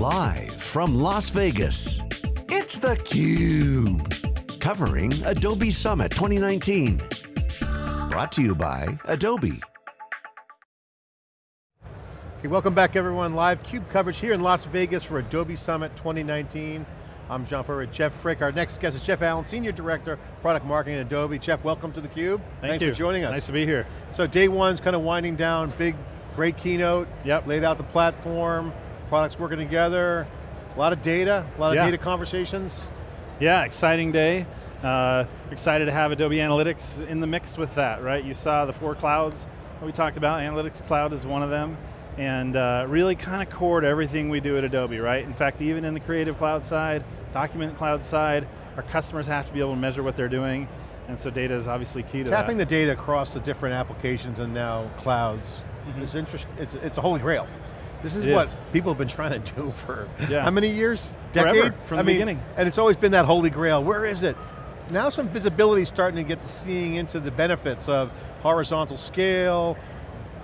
Live from Las Vegas, it's theCUBE. Covering Adobe Summit 2019. Brought to you by Adobe. Okay, welcome back everyone. Live CUBE coverage here in Las Vegas for Adobe Summit 2019. I'm John Furrier, Jeff Frick. Our next guest is Jeff Allen, Senior Director, Product Marketing at Adobe. Jeff, welcome to theCUBE. Thank Thanks you. for joining us. Nice to be here. So day one's kind of winding down, big, great keynote. Yep. Laid out the platform, products working together, a lot of data, a lot of Yeah. data conversations. Yeah, exciting day. Uh, excited to have Adobe Analytics in the mix with that, right? You saw the four clouds that we talked about, Analytics Cloud is one of them, and uh, really kind of core to everything we do at Adobe, right? In fact, even in the Creative Cloud side, Document Cloud side, our customers have to be able to measure what they're doing, and so data is obviously key to Tapping that. the data across the different applications and now clouds is interest, it's, it's a holy grail. This is. It what is. people have been trying to do for Yeah. how many years? Forever, Decade? from I the mean, beginning. And it's always been that holy grail. Where is it? Now some visibility starting to get to seeing into the benefits of horizontal scale,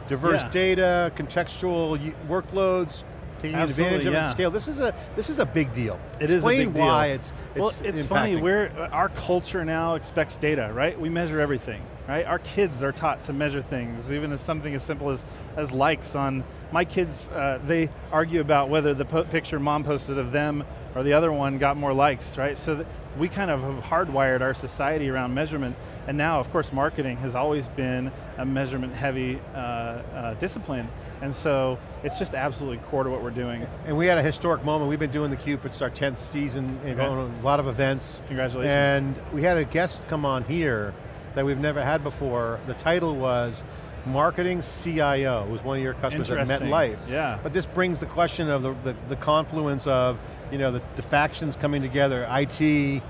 diverse Yeah. data, contextual workloads, taking advantage of yeah. scale. This is a this is a big deal. It is a Explain big deal. why it's, it's well, it's funny, we're, our culture now expects data, right? We measure everything, right? Our kids are taught to measure things, even as something as simple as, as likes on, my kids, uh, they argue about whether the po picture mom posted of them or the other one got more likes, right? So we kind of have hardwired our society around measurement, and now, of course, marketing has always been a measurement-heavy uh, uh, discipline, and so it's just absolutely core to what we're doing. And we had a historic moment. We've been doing the Cube. It's our 10th season, and Okay. a lot of events. Congratulations. And we had a guest come on here that we've never had before. The title was Marketing CIO. Was one of your customers at. MetLife. Yeah. But this brings the question of the, the, the confluence of you know, the, the factions coming together, IT,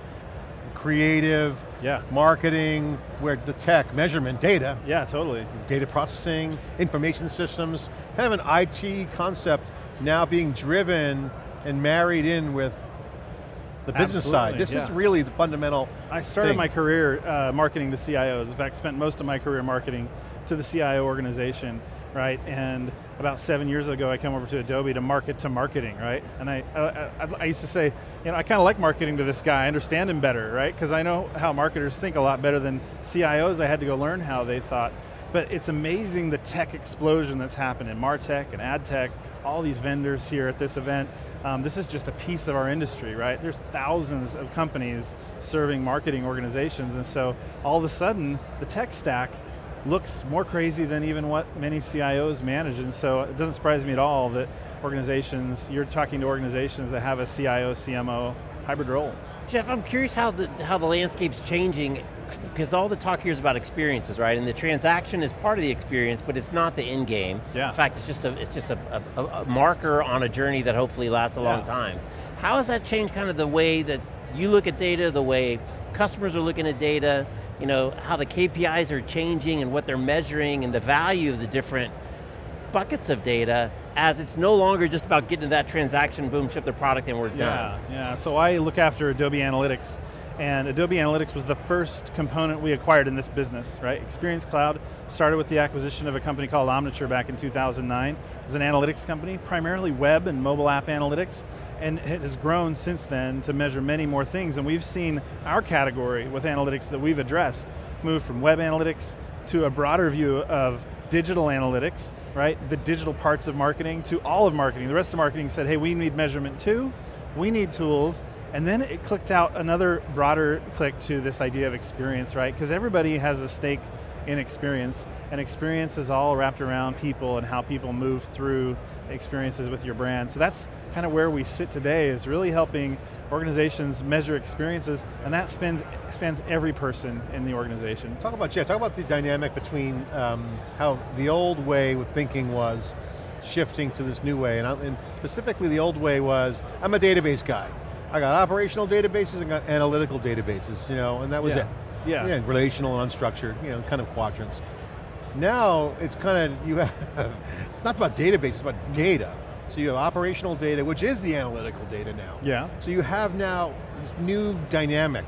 creative, Yeah. marketing, where the tech, measurement, data, Yeah, totally. data processing, information systems, kind of an IT concept now being driven and married in with the business side. Absolutely, This is really the fundamental I started thing. my career uh, marketing to CIOs. In fact, spent most of my career marketing to the CIO organization, right? And about seven years ago, I came over to Adobe to market to marketing, right? And I, uh, I, I used to say, you know, I kind of like marketing to this guy. I understand him better, right? Because I know how marketers think a lot better than CIOs. I had to go learn how they thought. But it's amazing the tech explosion that's happened in MarTech and AdTech, all these vendors here at this event. Um, this is just a piece of our industry, right? There's thousands of companies serving marketing organizations, and so all of a sudden, the tech stack looks more crazy than even what many CIOs manage, and so it doesn't surprise me at all that organizations, you're talking to organizations that have a CIO, CMO hybrid role. Jeff, I'm curious how the, how the landscape's changing, because all the talk here is about experiences, right? And the transaction is part of the experience, but it's not the end game. Yeah. In fact, it's just a, it's just a, a, a marker on a journey that hopefully lasts a long Yeah. time. How has that changed kind of the way that you look at data, the way customers are looking at data, you know, how the KPIs are changing and what they're measuring and the value of the different buckets of data as it's no longer just about getting to that transaction, boom, ship the product and we're done. Yeah, yeah, so I look after Adobe Analytics, and Adobe Analytics was the first component we acquired in this business, right? Experience Cloud started with the acquisition of a company called Omniture back in 2009. It was an analytics company, primarily web and mobile app analytics, and it has grown since then to measure many more things, and we've seen our category with analytics that we've addressed move from web analytics to a broader view of digital analytics, right? The digital parts of marketing to all of marketing. The rest of marketing said, hey, we need measurement too, we need tools, and then it clicked out another broader click to this idea of experience, right? Because everybody has a stake in experience, and experience is all wrapped around people and how people move through experiences with your brand. So that's kind of where we sit today, is really helping organizations measure experiences, and that spans, spans every person in the organization. Talk about, Jeff, talk about the dynamic between um, how the old way of thinking was shifting to this new way, and, I- and specifically the old way was, I'm a database guy. I got operational databases and got analytical databases, you know, and that was Yeah. it. Yeah. yeah. Relational and unstructured, you know, kind of quadrants. Now, it's kind of, you have, it's not about database, it's about data. So you have operational data, which is the analytical data now. Yeah. So you have now this new dynamic.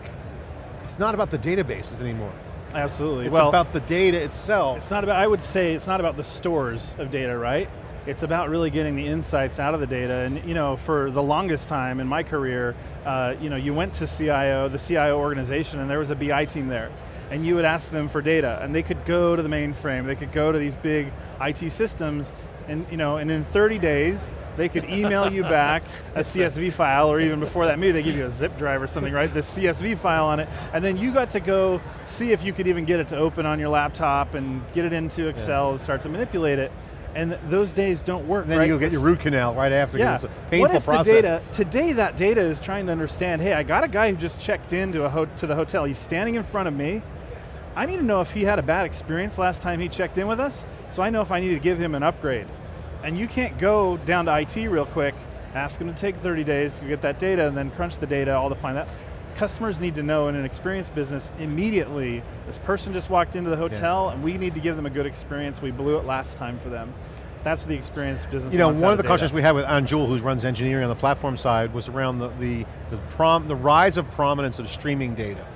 It's not about the databases anymore. Absolutely. It's well, about the data itself. It's not about, I would say, it's not about the stores of data, right? It's about really getting the insights out of the data. And you know, for the longest time in my career, uh, you know, you went to CIO, the CIO organization, and there was a BI team there. And you would ask them for data, and they could go to the mainframe, they could go to these big IT systems, and you know, and in 30 days, they could email you back a CSV file, or even before that, maybe they give you a zip drive or something, right? The CSV file on it, and then you got to go see if you could even get it to open on your laptop and get it into Excel yeah. and start to manipulate it and those days don't work. And then right? you go get your root canal right after. Yeah. It's a painful what if process. The data, today that data is trying to understand, hey, I got a guy who just checked into a to the hotel. He's standing in front of me. I need to know if he had a bad experience last time he checked in with us, so I know if I need to give him an upgrade. And you can't go down to IT real quick, ask him to take 30 days to get that data, and then crunch the data all to find that customers need to know in an experience business immediately, this person just walked into the hotel yeah. and we need to give them a good experience, we blew it last time for them. That's the experience business You know, one of the questions we had with Anjul, who runs engineering on the platform side, was around the, the, the, prom, the rise of prominence of streaming data.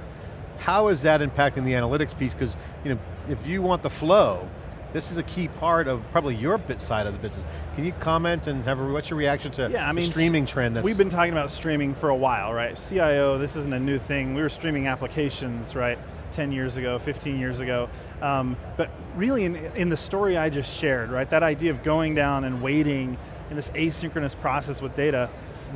How is that impacting the analytics piece? Because you know, if you want the flow, this is a key part of probably your bit side of the business. Can you comment and have a, what's your reaction to yeah, I mean, the streaming trend? That's We've been talking about streaming for a while, right? CIO, this isn't a new thing. We were streaming applications, right? 10 years ago, 15 years ago. Um, but really in, in the story I just shared, right? That idea of going down and waiting in this asynchronous process with data,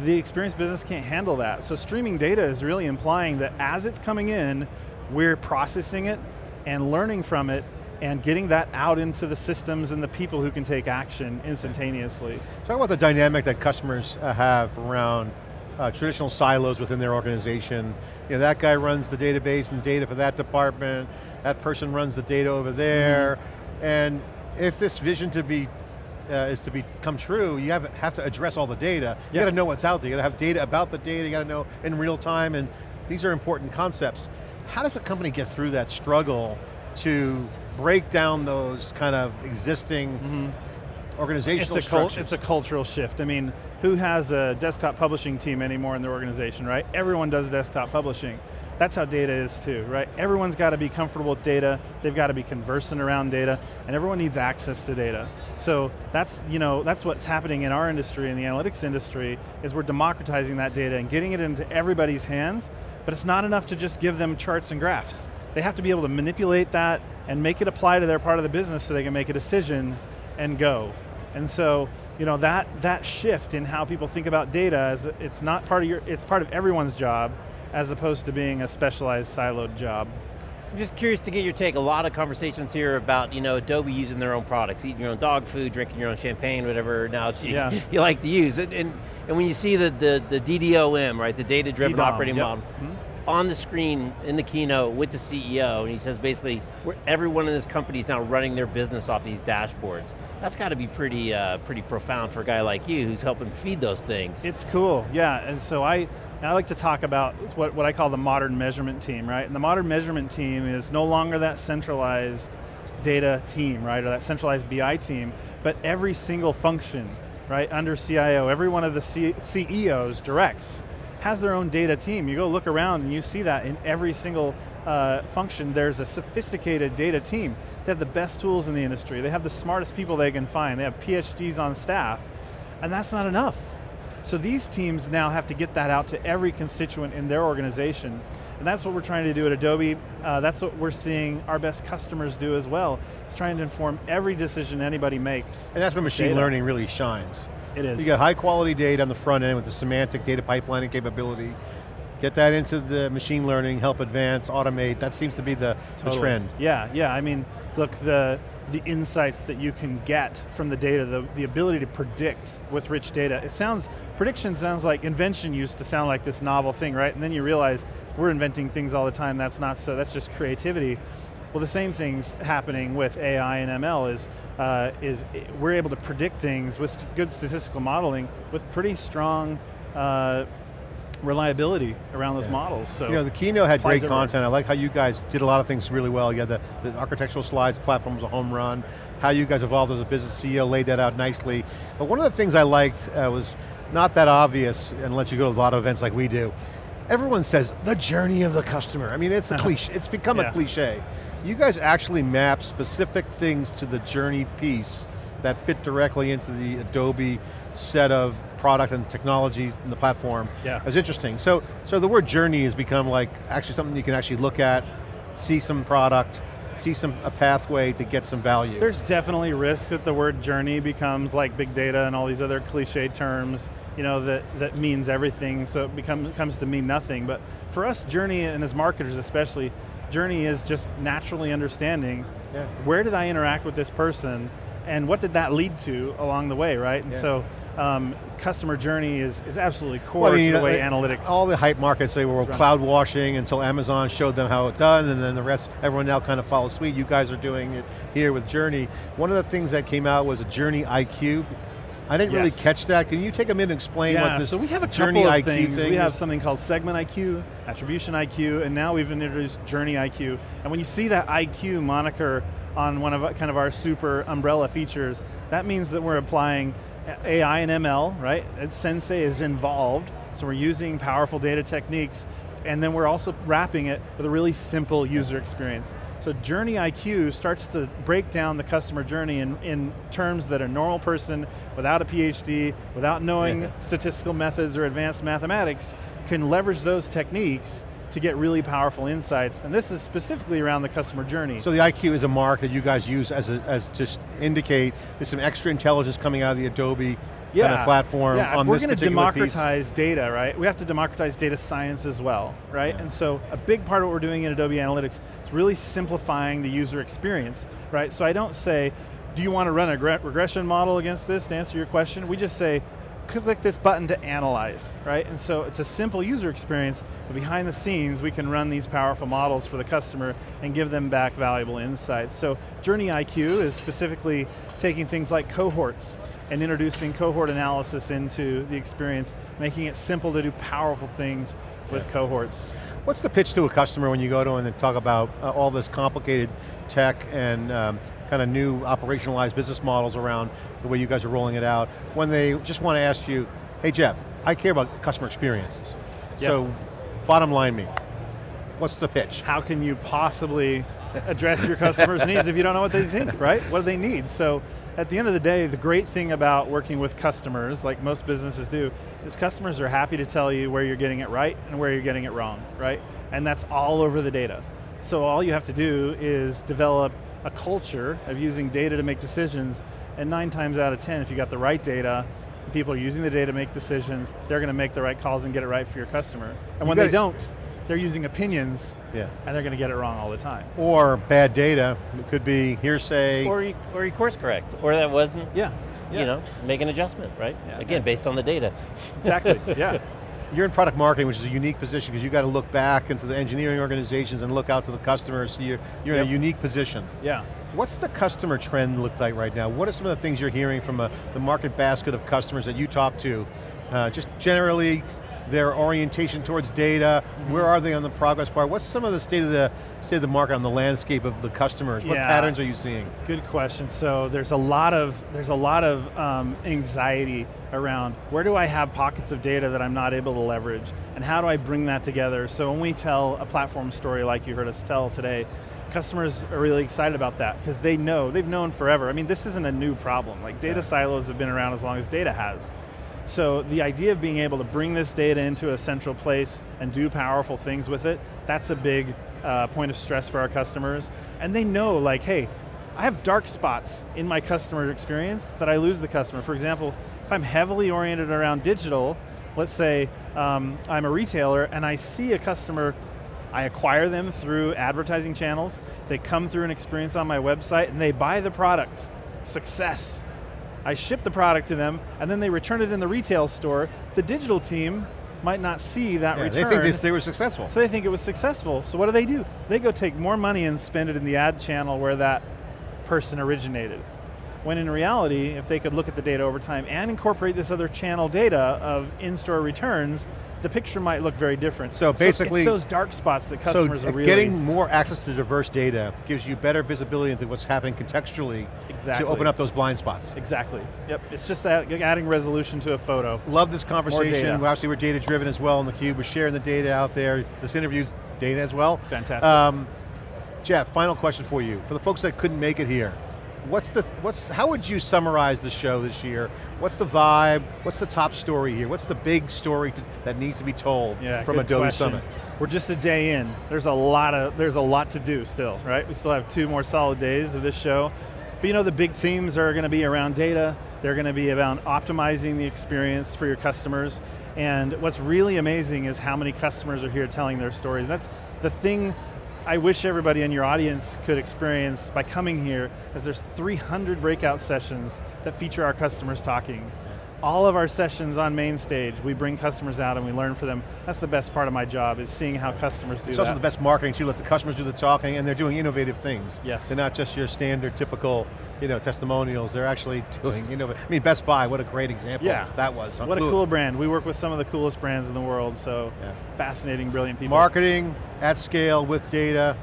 the experience business can't handle that. So streaming data is really implying that as it's coming in, we're processing it and learning from it and getting that out into the systems and the people who can take action instantaneously. Talk about the dynamic that customers uh, have around uh, traditional silos within their organization. You know, that guy runs the database and data for that department, that person runs the data over there, mm -hmm. and if this vision to be uh, is to become true, you have, have to address all the data. You yep. got to know what's out there. You got to have data about the data. You got to know in real time, and these are important concepts. How does a company get through that struggle to break down those kind of existing mm -hmm. organizational it's a It's a cultural shift. I mean, who has a desktop publishing team anymore in their organization, right? Everyone does desktop publishing. That's how data is too, right? Everyone's got to be comfortable with data, they've got to be conversant around data, and everyone needs access to data. So that's, you know, that's what's happening in our industry, in the analytics industry, is we're democratizing that data and getting it into everybody's hands, but it's not enough to just give them charts and graphs. They have to be able to manipulate that and make it apply to their part of the business so they can make a decision and go. And so, you know, that, that shift in how people think about data, is it's not part of your, it's part of everyone's job, as opposed to being a specialized siloed job. I'm just curious to get your take. A lot of conversations here about you know Adobe using their own products, eating your own dog food, drinking your own champagne, whatever analogy yeah. you like to use. And, and, and when you see the, the, the DDOM, right, the data-driven operating yep. model, mm -hmm on the screen in the keynote with the CEO, and he says basically, everyone in this company is now running their business off these dashboards. That's got to be pretty, uh, pretty profound for a guy like you who's helping feed those things. It's cool, yeah, and so I, I like to talk about what, what I call the modern measurement team, right? And the modern measurement team is no longer that centralized data team, right, or that centralized BI team, but every single function, right, under CIO, every one of the C CEOs directs has their own data team. You go look around and you see that in every single uh, function, there's a sophisticated data team. They have the best tools in the industry. They have the smartest people they can find. They have PhDs on staff, and that's not enough. So these teams now have to get that out to every constituent in their organization. And that's what we're trying to do at Adobe. Uh, that's what we're seeing our best customers do as well. It's trying to inform every decision anybody makes. And that's where machine data. learning really shines. It is. You got high quality data on the front end with the semantic data pipelining capability. Get that into the machine learning, help advance, automate, that seems to be the, totally. the trend. Yeah, yeah, I mean, look, the, the insights that you can get from the data, the, the ability to predict with rich data. It sounds, prediction sounds like, invention used to sound like this novel thing, right? And then you realize we're inventing things all the time, that's not so, that's just creativity. Well, the same thing's happening with AI and ML is, uh, is we're able to predict things with good statistical modeling with pretty strong uh, reliability around those yeah. models. So you know, the keynote had great content. I like how you guys did a lot of things really well. You had the, the architectural slides, platform was a home run. How you guys evolved as a business CEO, laid that out nicely. But one of the things I liked uh, was not that obvious unless you go to a lot of events like we do. Everyone says, the journey of the customer. I mean, it's a uh-huh. cliche, it's become yeah. a cliche you guys actually map specific things to the journey piece that fit directly into the Adobe set of product and technologies in the platform. Yeah. It was interesting. So, so the word journey has become like actually something you can actually look at, see some product, see some a pathway to get some value. There's definitely risk that the word journey becomes like big data and all these other cliche terms, you know, that, that means everything, so it becomes, comes to mean nothing. But for us, journey, and as marketers especially, journey is just naturally understanding Yeah. where did I interact with this person and what did that lead to along the way, right? And Yeah. so um, customer journey is, is absolutely core Well, I mean, to the way analytics. All the hype markets, they were cloud washing until Amazon showed them how it's done, and then the rest, everyone now kind of follows suite. You guys are doing it here with Journey. One of the things that came out was a Journey IQ. I didn't really catch that. Can you take a minute and explain yeah, what this so we have a Journey couple IQ things. thing We have something called Segment IQ, Attribution IQ, and now we've introduced Journey IQ. And when you see that IQ moniker on one of kind of our super umbrella features, that means that we're applying AI and ML, right? And Sensei is involved, so we're using powerful data techniques, and then we're also wrapping it with a really simple user experience. So Journey IQ starts to break down the customer journey in, in terms that a normal person without a PhD, without knowing statistical methods or advanced mathematics, can leverage those techniques to get really powerful insights. And this is specifically around the customer journey. So the IQ is a mark that you guys use as, a, as to indicate there's some extra intelligence coming out of the Adobe kind of platform yeah, on if we're going to democratize data, right, we have to democratize data science as well, right? Yeah. And so a big part of what we're doing in Adobe Analytics is really simplifying the user experience, right? So I don't say, do you want to run a regression model against this to answer your question? We just say, click this button to analyze, right? And so it's a simple user experience, but behind the scenes, we can run these powerful models for the customer and give them back valuable insights. So Journey IQ is specifically taking things like cohorts and introducing cohort analysis into the experience, making it simple to do powerful things with cohorts. What's the pitch to a customer when you go to them and talk about uh, all this complicated tech and um, kind of new operationalized business models around the way you guys are rolling it out, when they just want to ask you, hey Jeff, I care about customer experiences. Yeah. So, bottom line me, what's the pitch? how can you possibly address your customers' needs if you don't know what they think, right? What do they need? So at the end of the day, the great thing about working with customers, like most businesses do, is customers are happy to tell you where you're getting it right and where you're getting it wrong, right? And that's all over the data. So all you have to do is develop a culture of using data to make decisions, and nine times out of 10, if you got the right data, and people are using the data to make decisions, they're going to make the right calls and get it right for your customer. And when gotta- they don't, they're using opinions Yeah. and they're going to get it wrong all the time. Or bad data, it could be hearsay. Or you, or you course correct, or that wasn't, Yeah, you know, make an adjustment, right? Yeah. Again, based on the data. exactly. yeah, You're in product marketing, which is a unique position because you've got to look back into the engineering organizations and look out to the customers, so you're, you're in a unique position. yeah. What's the customer trend look like right now? What are some of the things you're hearing from a, the market basket of customers that you talk to? Uh, just generally, their orientation towards data, Mm-hmm. where are they on the progress bar? What's some of the state of the state of the market on the landscape of the customers? What patterns are you seeing? Good question. So there's a lot of there's a lot of um, anxiety around where do I have pockets of data that I'm not able to leverage, and how do I bring that together? So when we tell a platform story like you heard us tell today, customers are really excited about that because they know they've known forever. I mean, this isn't a new problem. Like data Yeah. silos have been around as long as data has. So the idea of being able to bring this data into a central place and do powerful things with it, that's a big uh, point of stress for our customers. And they know like, hey, I have dark spots in my customer experience that I lose the customer. For example, if I'm heavily oriented around digital, let's say um, I'm a retailer and I see a customer, I acquire them through advertising channels, they come through an experience on my website and they buy the product, success. I ship the product to them, and then they return it in the retail store. The digital team might not see that Yeah, return. they think they, they were successful. So they think it was successful. So what do they do? They go take more money and spend it in the ad channel where that person originated. When in reality, if they could look at the data over time and incorporate this other channel data of in-store returns, the picture might look very different. So basically- it's those dark spots that customers uh, are really getting more access to diverse data gives you better visibility into what's happening contextually Exactly. to open up those blind spots. exactly. Yep, it's just that adding resolution to a photo. Love this conversation. Obviously, we're data driven as well in the cube. We're sharing the data out there. This interview's data as well. Fantastic. Um, Jeff, final question for you. For the folks that couldn't make it here, What's the, what's, how would you summarize the show this year? What's the vibe? What's the top story here? What's the big story to, that needs to be told Yeah, from Adobe question. Summit? We're just a day in. There's a lot of there's a lot to do still, right? We still have two more solid days of this show. But you know the big themes are going to be around data. They're going to be about optimizing the experience for your customers. And what's really amazing is how many customers are here telling their stories. That's the thing I wish everybody in your audience could experience by coming here, as there's 300 breakout sessions that feature our customers talking. All of our sessions on main stage, we bring customers out and we learn for them. That's the best part of my job, is seeing how customers do It's that. also the best marketing too, let the customers do the talking and they're doing innovative things. Yes. They're not just your standard typical you know, testimonials, they're actually doing, you know, I mean Best Buy, what a great example Yeah. that was. What a cool brand. We work with some of the coolest brands in the world, so Yeah. fascinating, brilliant people. Marketing at scale with data.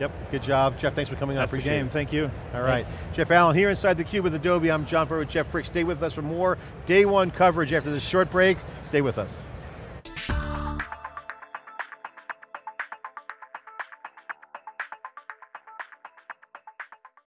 Yep. Good job. Jeff, thanks for coming on, That's the appreciate game, it. thank you. All right, Thanks. Jeff Allen here inside theCUBE with Adobe. I'm John Furrier with Jeff Frick. Stay with us for more day one coverage after this short break. Stay with us.